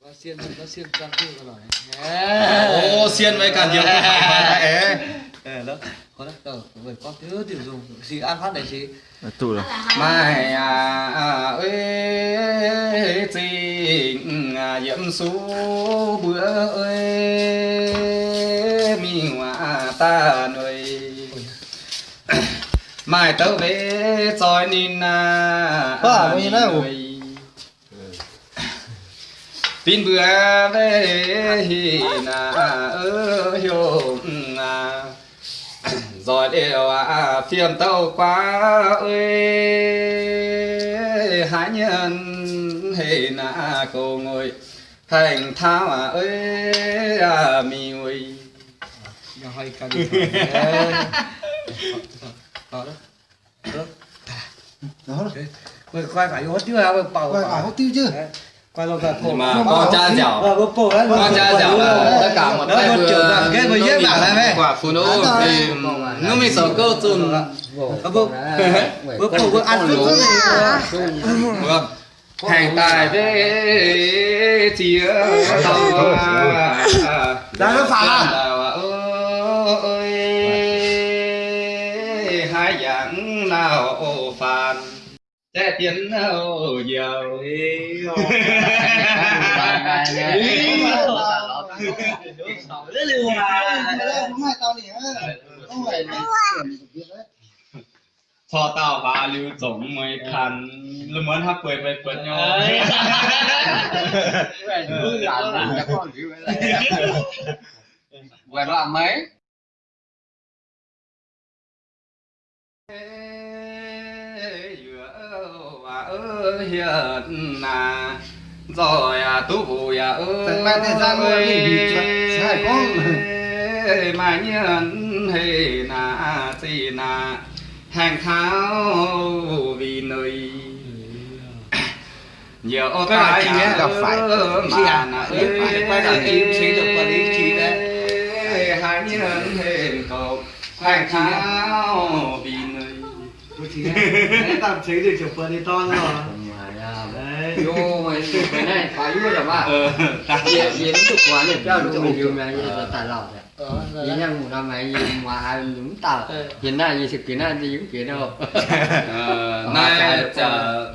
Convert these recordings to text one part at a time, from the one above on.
có xiên có xiên trang tư rồi ô xiên với cả nhiều cái đó có đấy, tờ với con thứ tiểu dùng gì ăn phát này chị? Tụ rồi mai à, à ơi tình à, diễm số bữa ơi mi hòa ta nơi mai tớ về soi nina à, ba mi nói pin bữa về hi na ơi hiểu na rồi đều à phiền tâu quá ơi hãy nhân hi na cô ngồi thành thao à ơi à mi ơi rồi cần đó đó đó rồi coi phải hốt tiêu à bảo coi phải hốt tiêu chứ mà con cha dẻo con cha dẻo là tất cả một tay vừa vừa dễ bảo là mẹ. quả phụ nữ thì nó mình sợ cơ bố cổ. Bố ăn này. Vâng. Thành tài với tàu Đã nó phá à? ơi hai dạng nào phàn thế tiến hồ nhiều ý hồ cho tao và lưu tổng mới khăn lưu muốn hắc quê về quần nhau quên là mấy hiện à rồi à tú bù ya ơi Phải mang thời gian rồi thì sai con. mà nhân hề na gì na hàng tháo vì nơi nhiều là chị ấy gặp phải à? mà na Chị phải quay cả chị sẽ được quản lý chị đấy. hai nhân hề cầu hàng tháo vì chị này đấy tạm tránh được kiểu phần thì to rồi đấy. Vô mày cái này quá yêu rồi mà. Diễn diễn được quá đẹp cho đúng mình yêu là tài lộc, rồi nhìn nhau một năm mày nhìn mà đúng tao. Ờ. Hiện nay như sự kiến này thì những kiến đâu. Ờ, nay chờ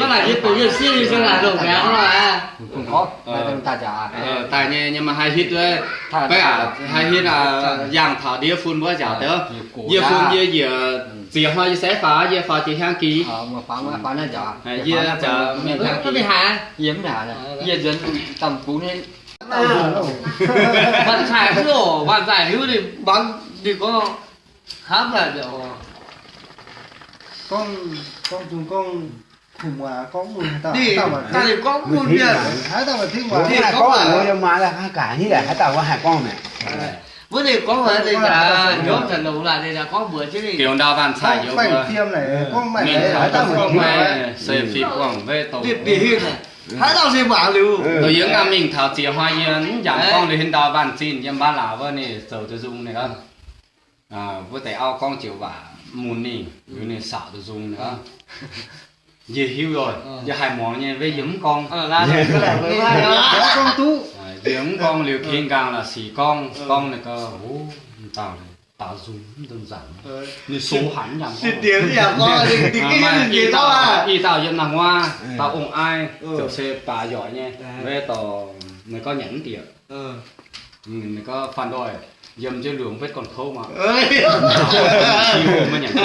có là việc của siêu đi cho là đồ béo mà không có. Đem ta trả. Ờ tại nha nhưng mà hai hit đấy cái à hai hit là dạng thảo địa phun bữa giờ đó địa phun địa địa chỉ hoa sẽ phá địa phá chỉ hang ký ờ mà phá mà phá nó à địa hang có bị hả yếm này yếm dân tầm cú nên bạn cái đồ bạn giải hữu thì bán thì có hám là được con con chúng con khủng quá con mùi tao thì tao mà ta thì có một việc hái tao mà thích quá Thì hai có con mà- ở đâu mà là hai cả như là hai tàu có hai con này vấn đề có phải thì là nhóm thần đầu là thì là có bữa chứ gì kiểu đào bàn xài nhiều bữa tiêm này con mày mình đấy phải hái tao tao mà không thích phải xây phi quảng về tổ việc địa hình này. Hãy tao xem bảo lưu. Tôi nhớ là mình thảo chỉ hoa yên giảm con lên đào bàn chín nhưng ba lão vợ này sầu tôi dùng này đó à với tay ao con chịu vả mùn nì với này xảo tôi dùng nữa gì hiu rồi. Giờ hai món nha với giấm con. Ờ là được cái này với hai đó Có con tú. Giếng con liều kiên càng là xì con. Con này cơ ố tao này tao dùng đơn giản. Như số hẳn giảm thì tiếng gì à có thì cái gì gì đó à. y tao dân nàng hoa tao ủng ai tiểu xe bà giỏi nha. Về tao mày có nhẫn tiệc ờ. Mày có phản đòi. Dầm cho lượng vết còn khâu mà. Ơi mà nhẫn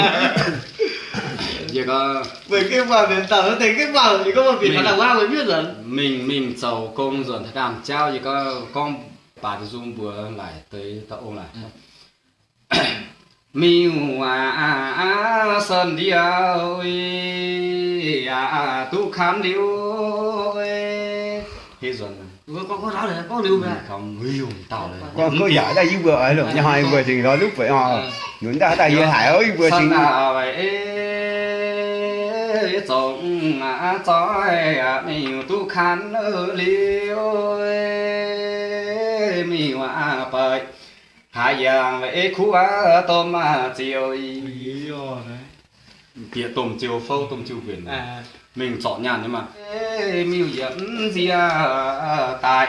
việc uh, bởi cái bảo đến tàu nó thấy cái bảo thì có một vị việc là qua mới biết rồi. mình mình giàu công rồi thật làm trao thì có con bà thì dung vừa lại tới tàu ông lại. Ừ. Mi hòa sơn đi ơi à tu khám điêu ơi. Thế rồi có có đó là có lưu về không lưu tàu là có có giỏi đây vừa ấy rồi nhà hai vừa thì đó lúc vậy ừ. họ chúng ta ta vừa hải ơi vừa xin vậy tổng ngã trói mình tu khăn ở liêu mi hoa bời. Hai dạng vậy khu á tôm chiều kia tôm chiều phâu tôm chiều biển à. Mình chọn nhàn nhưng mà. Miêu dẫn gì tại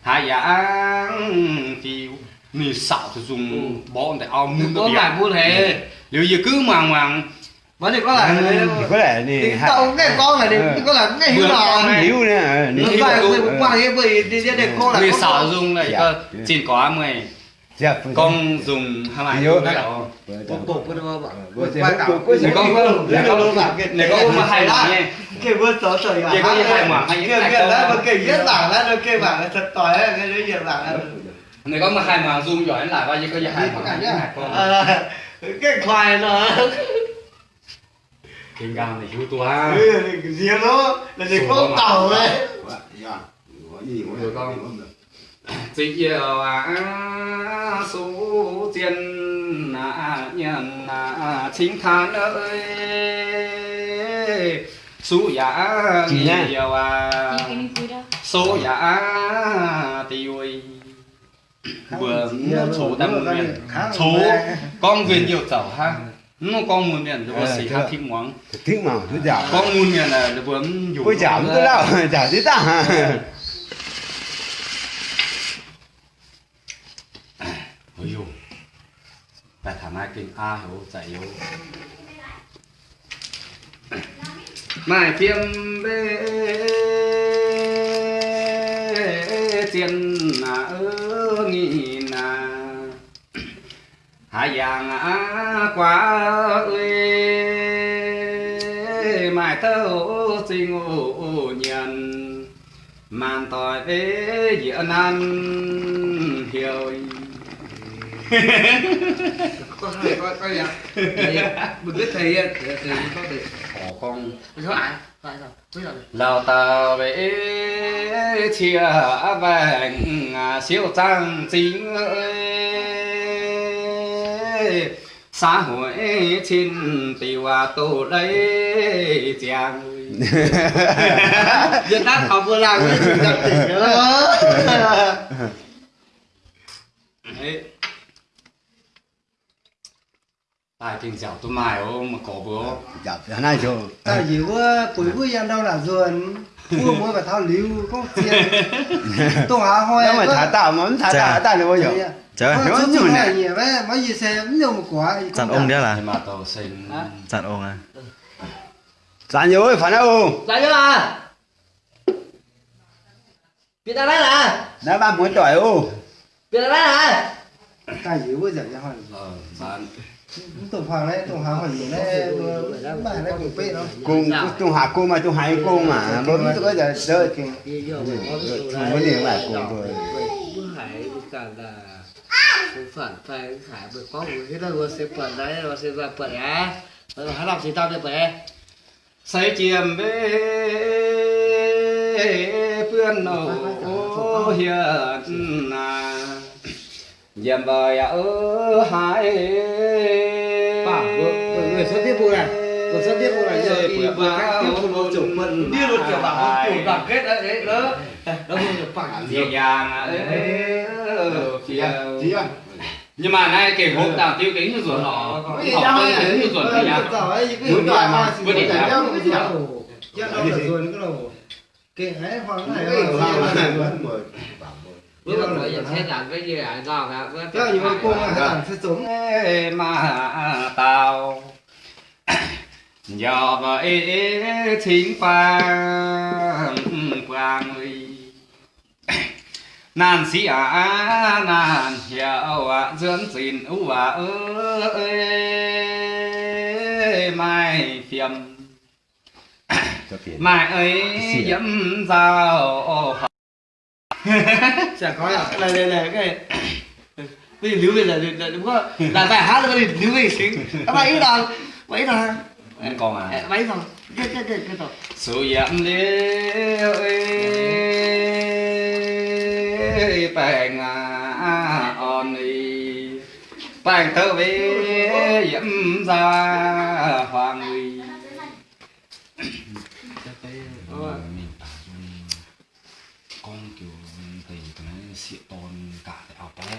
hai dạng phiêu mình xạo thì dùng bó để ao muốn có bài buôn hệ nếu như cứ màng màng vấn đề có là có lẽ thì thì tao cái con là đi có là cái hiểu rồi. hiểu nè Nó phải người cũng qua cái bởi đi để cô là người có xạo dùng này Dạ. cơ chỉ có mày. Dạ con dùng hai bài Nhớ. cái đó bột bột cái đó thì này con có này con này con mà mảng nha cái bữa tối trời Cái có như hai mảng hay cái cái cái đó mà cái viết bảng đó cái bảng là thật tỏi cái đấy viết bảng là này con mà hai mảng dùng giỏi lại bao nhiêu hai mảng hai con. À, cái khoai nó kinh gam này chú tua. Ha Ừ, riêng nó là để có tàu đấy chỉ yêu à số tiền à nhân à chính than ơi số Chị nha. nhiều à. Số giá tiêu vừa số tam miền số con viên nhiều chậu ha nó con muốn miền rồi Ờ, xì hát thịt món thích mà thứ giả. Con muốn miền là vừa dùng với giảm cái nào giả thế ta. Ôi dồi. Tại thả mai kinh a hiểu chạy hiểu mai tiêm bê tiền à ơ nghi. nà hai dạng quá ơi. Mai thơ sinh ô nhận. Màn tỏi ế diễn ăn hiểu. Có hai có có gì mình biết thầy thầy có thể khổ con số ai phải sao biết rồi lao tàu về chia vàng siêu trang chính ơi xã hội trên tiểu à tổ đấy chàng Việt Nam học vừa làm cái gì đặc tỉnh đó Đấy. Tài tình dẻo tôi mài ô mà có bữa giả thế này chứ ta chỉ có cuối cuối em đâu là ruồn mua mua và thao liu có tiền tôi há hoa nhưng mà thả tạo món thả tạo ta được bao giờ Trời ơi, Nó nó nhiều nhiều nè. nhiều mấy gì xe cũng nhiều một quả dặn ông đấy là dặn ông à. Giả nhiều ơi phải đâu lại nữa à? Việt Nam đấy là đã ba muốn tỏi ô. Việt Nam đấy là ta chỉ có giờ hỏi Ờ, bạn tổng hoàng đấy tổng hoàng hỏi gì đấy bài đấy cũng bê nó cùng tung hạ cô mà tung hai cô mà. Bố tôi có giờ đợi thì có gì mà cùng hải cả là phải hải bữa có một cái là vừa sẽ phần đấy rồi sẽ ra phần á. Rồi hắn làm gì tao được vậy say chiêm về phương nổ hiền à dầm vời ở hai. Bảo, người vừa- vừa xuất tiết vụ này. Xuất tiết vụ này, giờ tiếp tục một chủng phận đi luật kiểu bảo chủ đoàn kết đấy đấy đó đó không được phản nhẹ nhàng ấy phía nhưng mà này cái hộp đào tiêu kính như ruột nó học tiêu kính như ruột thì nhá Muốn đòi mà Quyết định là- cái đâu là ruồn cái đầu cái ấy hoàng này bữa rồi bây giờ thế làm cái gì à nào hả cái gì mà cô mà làm sẽ Ê mà tao giờ vậy thính quang quang ơi nan sĩ à nan hiểu à dưỡng gìn u à ơi mai phiền. Mai ấy dẫm vào chả có à này này này cái bây giờ lưu về là là đúng không là bài hát là lưu về xính. À bảy đồng bảy đồng còn à bảy không còn à? Bấy không tiếp tiếp tiếp tiếp tục sự giảm liêu bèn à on đi. Bèn thơ vi giảm ra hoàng uy con kiểu thầy cái sĩ tôn cả tại học đấy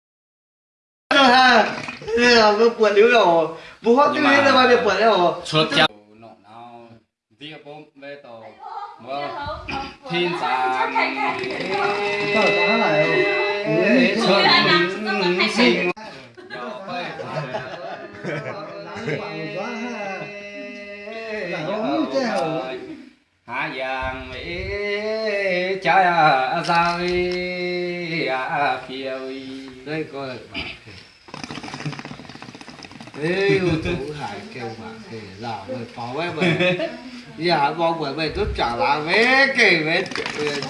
là vừa buồn yếu rồi bố hót cái gì mà được buồn rồi xuất chào nọ nào tia bom về tổ mơ thiên giang Tao có nó lại không? xuân sinh Hà giang mỹ trái ra phiêu đây coi Ê, chú hải kêu mà kể rào mày phó với mày Dạ, bọn bởi mày tốt trả lá vé kể vé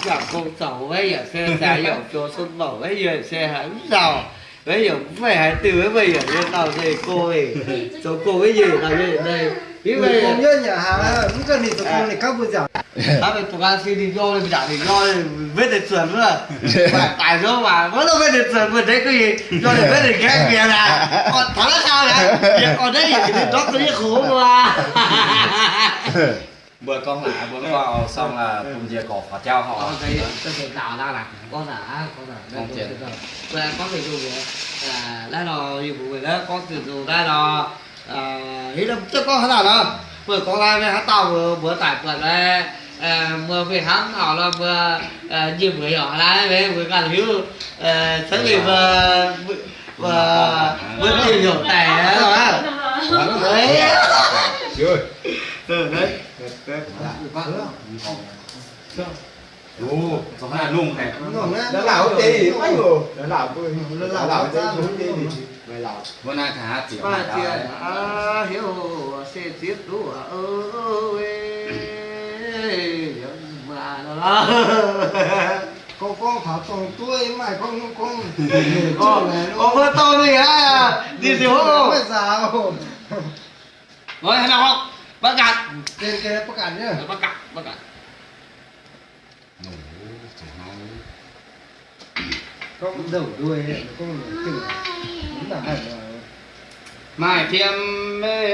Chẳng công tàu với giờ xe giá dầu cho xuân bảo với giờ xe hắn rào Bây giờ cũng phải hãy từ với bây giờ lên tàu đây cô ấy. Cho cô cái gì nào đây đây Bây giờ công nhân nhà hàng không cần thì tụi con thì các bữa giờ Đã phải tụi ăn xin đi vô lên trả thì do vết để chuẩn nữa. Tại đó mà vẫn là vết để chuẩn mà thấy cái gì? Do để vết để ghét kìa là Còn thắng là sao nè Còn đấy thì đó có những khổ mà. Bữa con lạ bữa vào xong là cùng về cột và trao họ. Con thấy tôi tạo ra là Con đã Con đã Con chuyện. Con phải dùng vậy là Đây là vụ người đó Con sử dụng đây là À, ý là chắc có nào đó. Vừa có lai với hát tàu vừa vừa tải vừa là à, vừa về hắn họ là vừa nhiều người họ là về vừa cả hiếu à, sáng ngày vừa vừa vừa nhiều nhiều tẻ đó mà đấy. Rồi. ừ đấy. Ồ giống là nung này? Á. Nó lão chi mấy người. Nó tôi. Nó lão chi đúng chi thì bữa nay thả tiểu mà tiền à hiếu sẽ tiếp đủ ơi mà Con con khảo tổng tuổi mà con con con con vừa to đi á, đi thiếu không phải sao rồi hay nào không bắt cạn kê kia bắt nhá bắt cạn bắt cạn nổ Con đầu đuôi con là hẳn là mai thiêm mê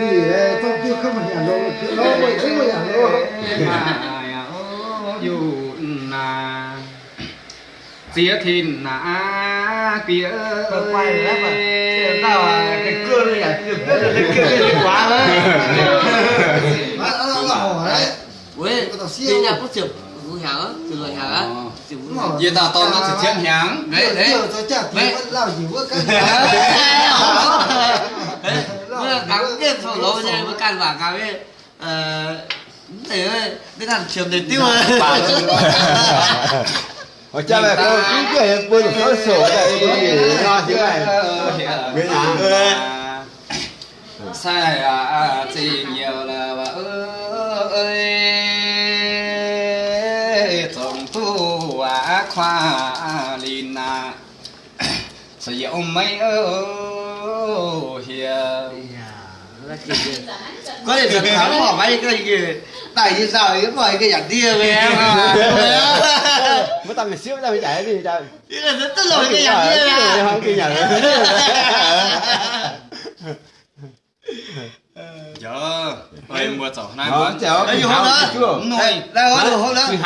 Gì đấy, tôi chưa không nhận đâu Cứ lo vậy không phải nhận đâu mai dù na tía thìn kia Còn quay rồi đấy mà tao à cái cưa này à? Cái cưa này quá đấy. Nó nó là hổ đấy. Ui, tao đi nhà có chụp Cũng hả chụp rồi hả chụp Vậy tao to nó chỉ thiên hàng đấy đấy Giờ thì Đấy. vẫn lao gì với cái Vừa cắm cái sổ lô nha, vừa cắn vào cái Ờ... Thế cái thằng trường để tiêu Ở cha mẹ con cứ kể bữa nó sổ này có gì lo chứ mày. Biết à? sai à chỉ nhiều là ơi tu à khoa lìn à sử dụng mấy ơ hiền. Có thể thật thắng bỏ mấy cái gì Tại vì sao ấy mọi cái giảng tia với em à. Mới tao mày xíu tao mày chạy đi tao. Thế là rất tức rồi cái giảng tia à. Không kia nhận. giờ ơi. Mua chậu này Đó, mua chảo. Đấy, hôm đó. rồi. Đây, đó, hôm đó. Gì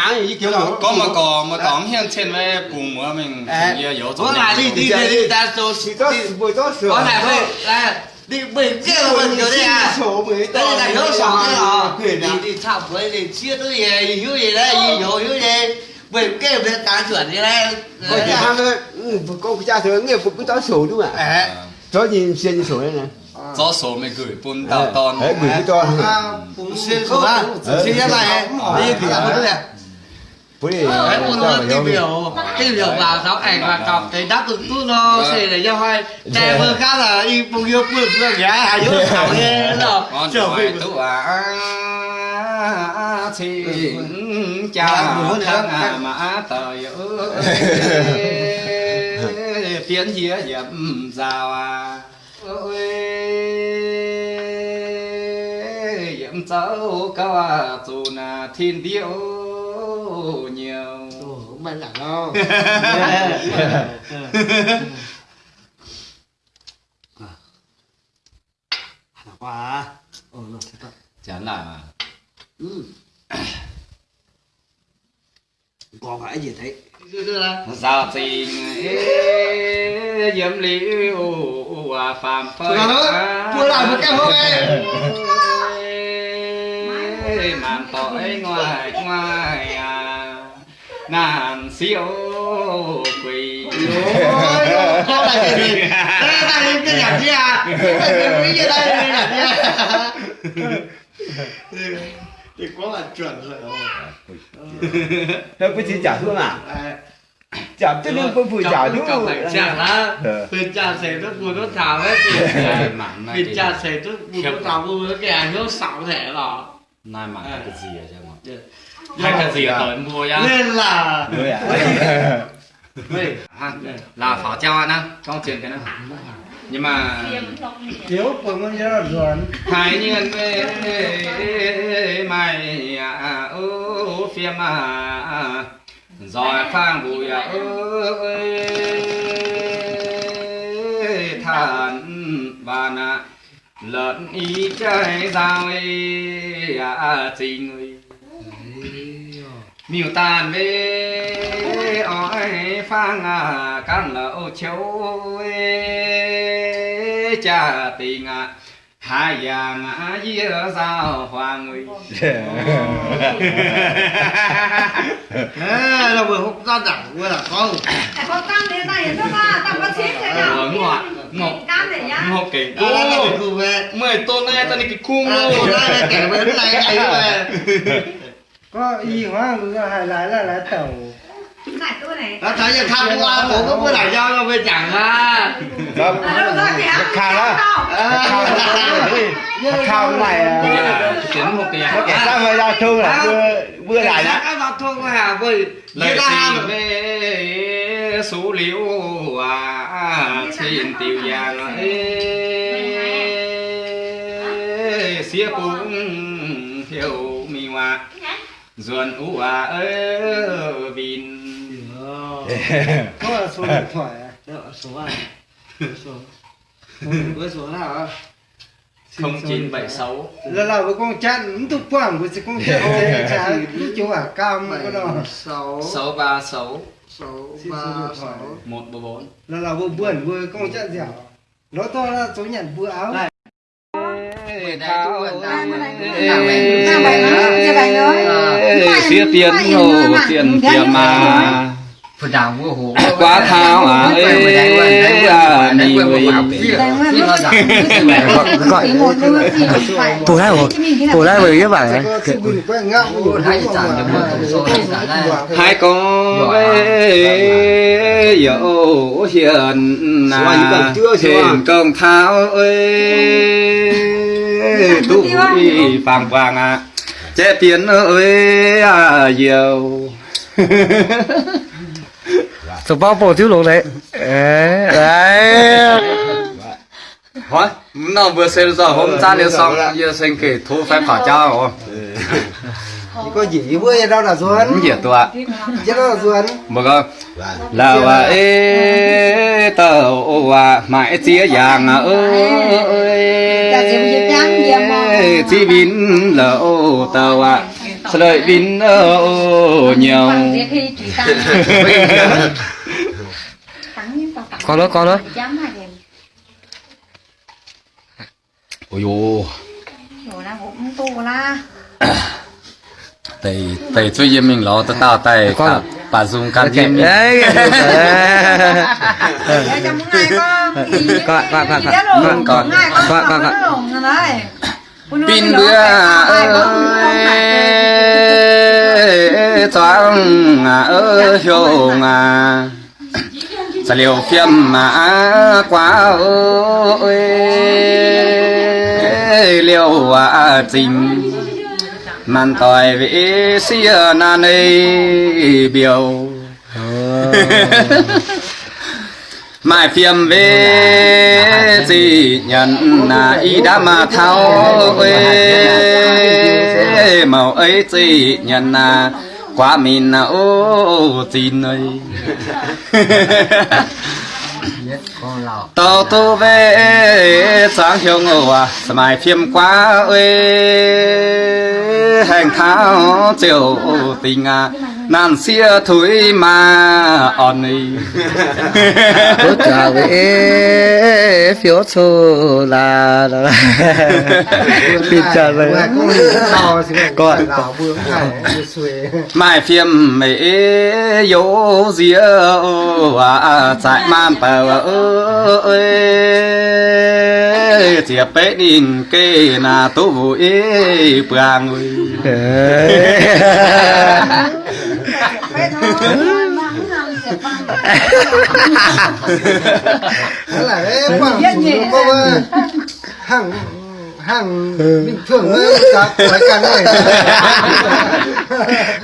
có mà có mà có hiện trên về cùng mua mình nhiều yếu Có lại đi, đi, đi, ta số vừa tốt sửa. Có này thôi, là đi bình kia là mình kiểu đây à. Sổ mới Đây là hiểu sỏ cái à. Đi đi thăm với đi chia tới gì gì hiếu gì đấy gì hiểu hiếu gì. Bình kia bên tán chuẩn như đây Con cha ham thôi. Ừ, con cha thường phục cái tao sổ đúng không ạ? Đấy Cho gì xuyên sổ đây này. Do số mình gửi bún tàu ton Đấy, gửi cái cho. À, Xuyên số á Xuyên ra này Đi kìa một cái này 不是，đấy một lần tìm hiểu tìm hiểu vào giáo ảnh và cọc cái đáp ứng tu nó sẽ để cho hai trẻ vừa khác là y bông yêu phương phương nhá hai đứa thảo nghe con trở về tu à xin chào thân à mà tời ơi tiến dĩa dậm rào à cháu cao dù là thiên điệu nhiều. Mày lẳng không Hả quá Ồ, nó sẽ tập chán lại mà. Ừ. Có phải gì thấy giao tình diễm liễu và phàm phơi đó, vừa lại một cái hôm em. nạn tội ngoài ngoài à. Nạn siêu quỷ ôi có là cái gì? Đây ta lên cái nhạc kia. Cái gì đây lên nhạc kia. Thì quá là chuẩn rồi. Nó có chỉ trả xuống à? Chả chứ đừng có vừa chả chứ chả ờ. là vừa ờ. chả sẽ rất vừa nó chả đấy vừa chả sẽ rất vừa nó chả vừa nó kẻ nó sạo thể rồi này mặn là cái gì à chứ mà Nhưng hay mà- cái gì tới mua nhá Nên là 对呀。Vậy ha là pháo cho anh á con chuyện cái đó nhưng mà thiếu của con nhớ rồi hai nhân mày à ô phim à rồi phang bùi à ơi than và nà lợn ý chơi giao ấy à tình ơi miêu tàn về ói phang à căn lậu châu ơi cha tình à hai vàng à dĩa giao hoàng ơi Ê, là vừa không ra đẳng vừa là không? Có tăng thế này nó mà tăng có chết thế nào? Ờ, ngọt, này kể Đó ô cái về. Mười tôn này ta đi cái À, luôn. đây là kẻ về này này về có y là lái tàu. Này tôi này. Nó thấy như tham qua bố có bữa lại giao cho bên chẳng ha. Đó, à, ra kìa khao đó. Khao nó khao này tiến một cái Nó kể sao mà ra thương là vừa vừa lại đó. Giao thông hà với lời tình về số liễu à xin tiêu giang ấy xía cũng hiểu mi hoa ruồn u à ơ vin có là số điện thoại à? Đó, số à Số Với số nào á không chín bảy sáu. Là là với con chăn tục quảng của con thế chả chú à cam cái đó sáu sáu ba sáu sáu Xin ba số điện thoại. sáu. Một bốn bốn. Là là vừa buồn vừa con chăn dẻo nó to là số nhận vừa áo. Này. xía tiền hồ tiền tiền mà quá thao à ê à Tôi thấy một tôi bài có sự bình quen ngạo của hai con ê dỗ hiền số hiền công thao ơi tu vàng vàng à chế tiền ơi à nhiều Tôi bao bộ thiếu luôn đấy. Đấy Hỏi, nó vừa xem rồi hôm ra liền xong, giờ xem kể thu phải phá trao rồi. có gì vừa đâu là ruột dễ tụa. chứ đó là ruột Mà con, là và ê tàu à mãi chia vàng ơi. Chỉ vin lậu tàu à, sợi vin lậu nhiều. Con đó con đó Ôi dồi, tay tay chơi gì mình lo tao tao tay cả bà dùng can gì mình. Đấy Pin bữa ơi choáng à ơ hiu à sa liều phiêm mà quá ơi liều à trình màn tỏi vĩ xia nan ấy biểu mai phiêm về gì nhận là y đã mà thao ơi màu ấy gì nhận là quá mình là ô tin ơi tàu tu về sáng hiếu ngô à mai phiêm quá ơi hành tháo chiều tình à nan xia thúi mà on đi Bố trả về phiếu số là là Pin trả người. Thì còn mai phiêm mẹ yếu dĩa à chạy man tờ ơi. Chia bé đình kê na tu vui bàng ơi Vậy thôi, mắng rằng sẽ bằng. Thế là cô ơi hàng hàng bình thường cả phải cả này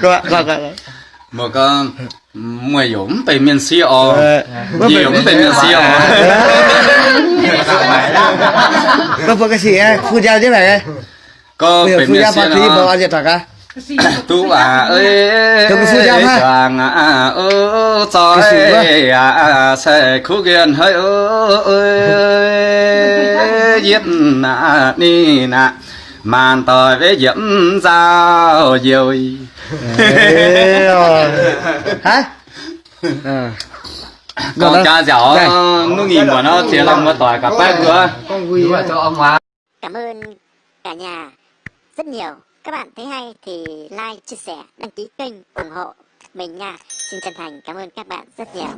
Gọi gọi gọi một con mười giống tây miền xí o giống tây miền xí o Vâng vâng cái gì ấy Phu gia thế này có phu miền xí bà à tu à ơi chàng à ơ Cái gì ấy à sẽ khu kiền hơi ơi giết nà ni nà. Màn tỏi với diều Ê, rồi. Hả? Con Rồi cha Đây. nó nhìn của nó chỉ lòng một tỏi cả bát bữa con vui đúng là cho ông má Cảm ơn cả nhà rất nhiều. Các bạn thấy hay thì like, chia sẻ, đăng ký kênh, ủng hộ mình nha. Xin chân thành cảm ơn các bạn rất nhiều.